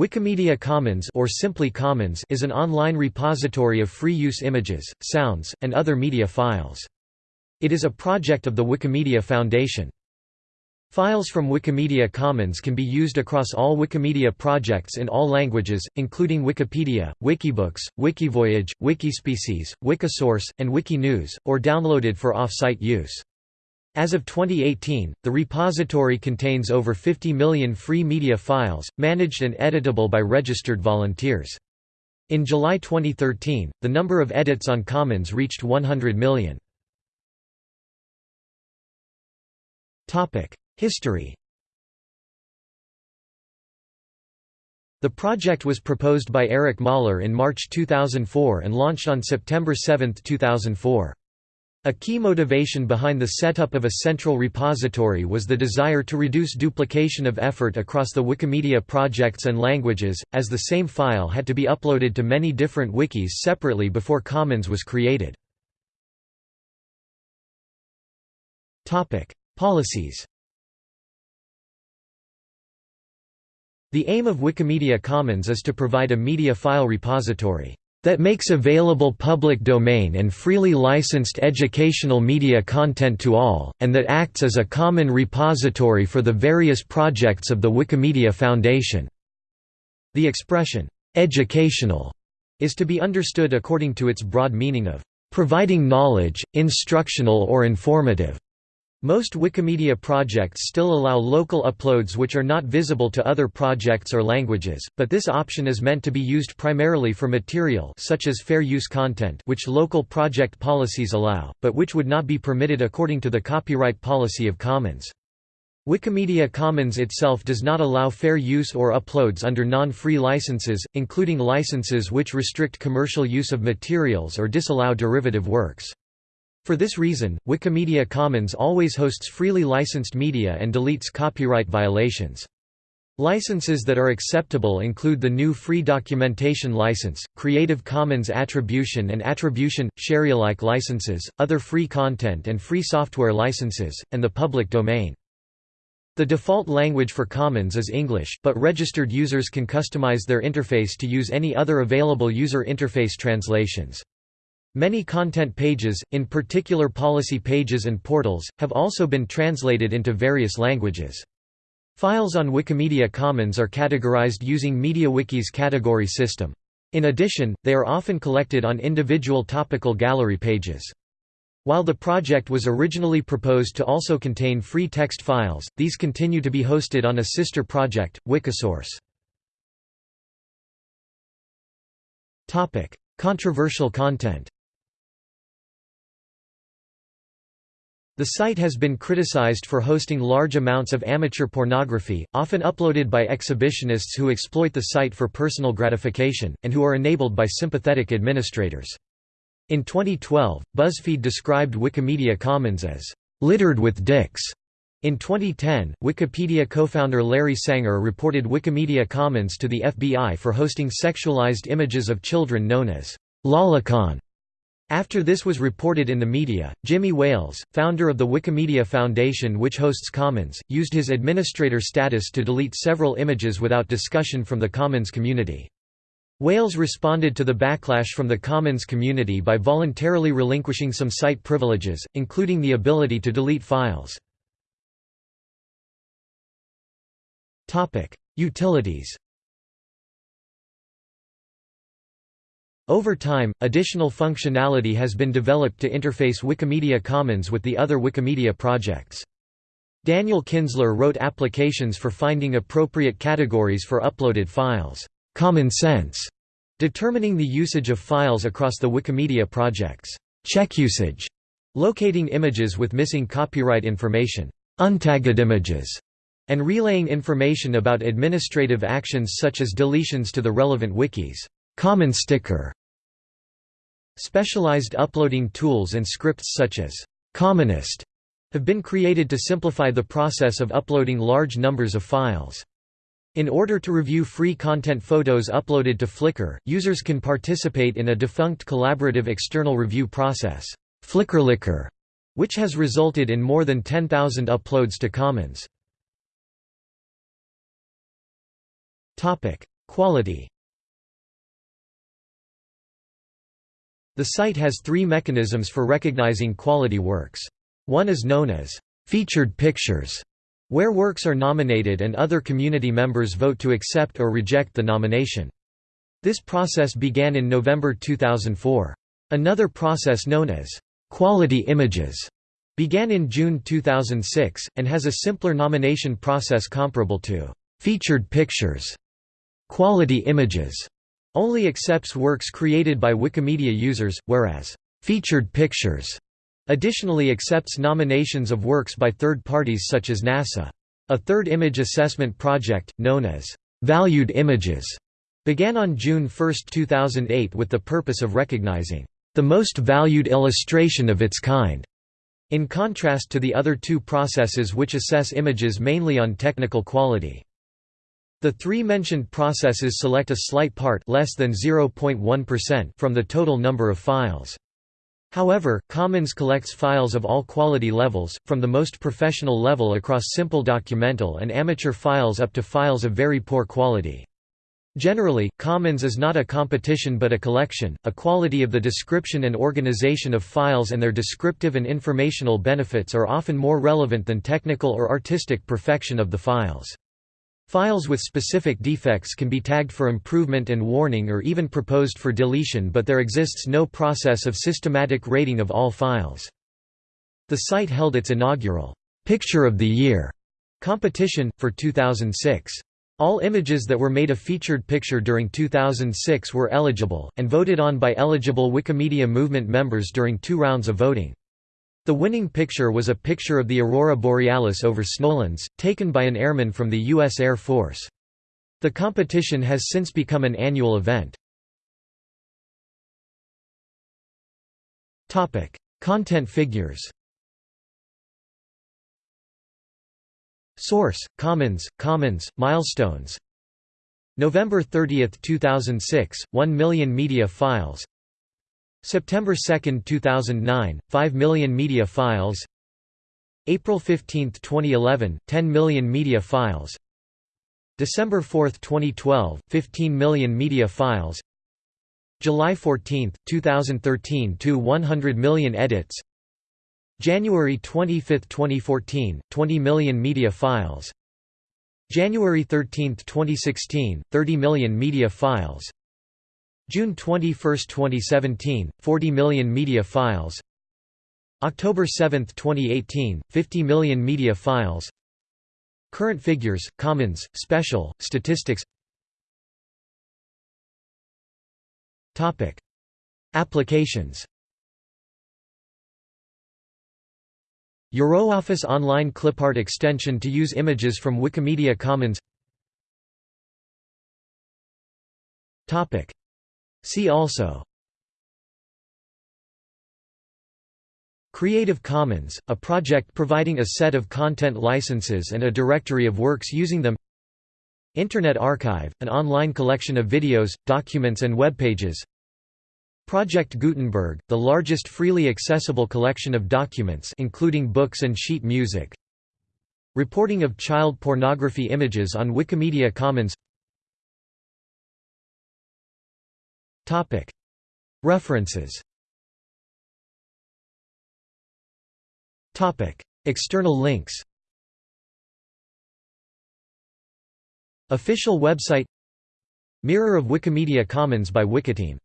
Wikimedia Commons or simply Commons is an online repository of free-use images, sounds, and other media files. It is a project of the Wikimedia Foundation. Files from Wikimedia Commons can be used across all Wikimedia projects in all languages, including Wikipedia, Wikibooks, Wikivoyage, Wikispecies, Wikisource, and Wikinews, or downloaded for off-site use. As of 2018, the repository contains over 50 million free media files, managed and editable by registered volunteers. In July 2013, the number of edits on Commons reached 100 million. History The project was proposed by Erik Möller in March 2004 and launched on September 7, 2004. A key motivation behind the setup of a central repository was the desire to reduce duplication of effort across the Wikimedia projects and languages, as the same file had to be uploaded to many different wikis separately before Commons was created. Policies The aim of Wikimedia Commons is to provide a media file repository that makes available public domain and freely licensed educational media content to all, and that acts as a common repository for the various projects of the Wikimedia Foundation." The expression, "'educational' is to be understood according to its broad meaning of "'providing knowledge, instructional or informative' Most Wikimedia projects still allow local uploads which are not visible to other projects or languages, but this option is meant to be used primarily for material such as fair use content which local project policies allow, but which would not be permitted according to the copyright policy of Commons. Wikimedia Commons itself does not allow fair use or uploads under non-free licenses, including licenses which restrict commercial use of materials or disallow derivative works. For this reason, Wikimedia Commons always hosts freely licensed media and deletes copyright violations. Licenses that are acceptable include the GNU Free Documentation License, Creative Commons Attribution and Attribution, Sharealike licenses, other free content and free software licenses, and the public domain. The default language for Commons is English, but registered users can customize their interface to use any other available user interface translations. Many content pages, in particular policy pages and portals, have also been translated into various languages. Files on Wikimedia Commons are categorized using MediaWiki's category system. In addition, they are often collected on individual topical gallery pages. While the project was originally proposed to also contain free text files, these continue to be hosted on a sister project, Wikisource. Controversial content The site has been criticized for hosting large amounts of amateur pornography, often uploaded by exhibitionists who exploit the site for personal gratification, and who are enabled by sympathetic administrators. In 2012, BuzzFeed described Wikimedia Commons as, "...littered with dicks." In 2010, Wikipedia co-founder Larry Sanger reported Wikimedia Commons to the FBI for hosting sexualized images of children known as lolicon. After this was reported in the media, Jimmy Wales, founder of the Wikimedia Foundation which hosts Commons, used his administrator status to delete several images without discussion from the Commons community. Wales responded to the backlash from the Commons community by voluntarily relinquishing some site privileges, including the ability to delete files. Utilities Over time, additional functionality has been developed to interface Wikimedia Commons with the other Wikimedia projects. Daniel Kinzler wrote applications for finding appropriate categories for uploaded files, common sense, determining the usage of files across the Wikimedia projects, check usage, locating images with missing copyright information, untagged images, and relaying information about administrative actions such as deletions to the relevant wikis. CommonsTicker Specialized uploading tools and scripts such as Commonist have been created to simplify the process of uploading large numbers of files. In order to review free content photos uploaded to Flickr, users can participate in a defunct collaborative external review process, FlickrLickr, which has resulted in more than 10,000 uploads to Commons. Quality The site has three mechanisms for recognizing quality works. One is known as featured pictures, where works are nominated and other community members vote to accept or reject the nomination. This process began in November 2004. Another process known as quality images began in June 2006, and has a simpler nomination process comparable to featured pictures. Quality images only accepts works created by Wikimedia users, whereas featured pictures additionally accepts nominations of works by third parties such as NASA. A third image assessment project, known as Valued Images, began on June 1, 2008 with the purpose of recognizing the most valued illustration of its kind, in contrast to the other two processes which assess images mainly on technical quality. The three mentioned processes select a slight part less than 0.1% from the total number of files. However, Commons collects files of all quality levels, from the most professional level across simple documental and amateur files up to files of very poor quality. Generally, Commons is not a competition but a collection, a quality of the description and organization of files and their descriptive and informational benefits are often more relevant than technical or artistic perfection of the files. Files with specific defects can be tagged for improvement and warning or even proposed for deletion but there exists no process of systematic rating of all files. The site held its inaugural «Picture of the Year» competition, for 2006. All images that were made a featured picture during 2006 were eligible, and voted on by eligible Wikimedia Movement members during two rounds of voting. The winning picture was a picture of the aurora borealis over Snowlands, taken by an airman from the U.S. Air Force. The competition has since become an annual event. Topic: Content figures Source: Commons, Commons, Milestones November 30, 2006, 1 million media files September 2, 2009, 5 million media files. April 15, 2011, 10 million media files. December 4, 2012, 15 million media files. July 14, 2013 to 100 million edits. January 25, 2014, 20 million media files. January 13, 2016, 30 million media files June 21, 2017, 40 million media files. October 7, 2018, 50 million media files. Current figures, Commons, Special, Statistics. Applications. EuroOffice Online Clipart extension to use images from Wikimedia Commons See also Creative Commons, a project providing a set of content licenses and a directory of works using them Internet Archive, an online collection of videos, documents and web pages. Project Gutenberg, the largest freely accessible collection of documents including books and sheet music Reporting of child pornography images on Wikimedia Commons References. External links. Official website. Mirror of Wikimedia Commons by Wikiteam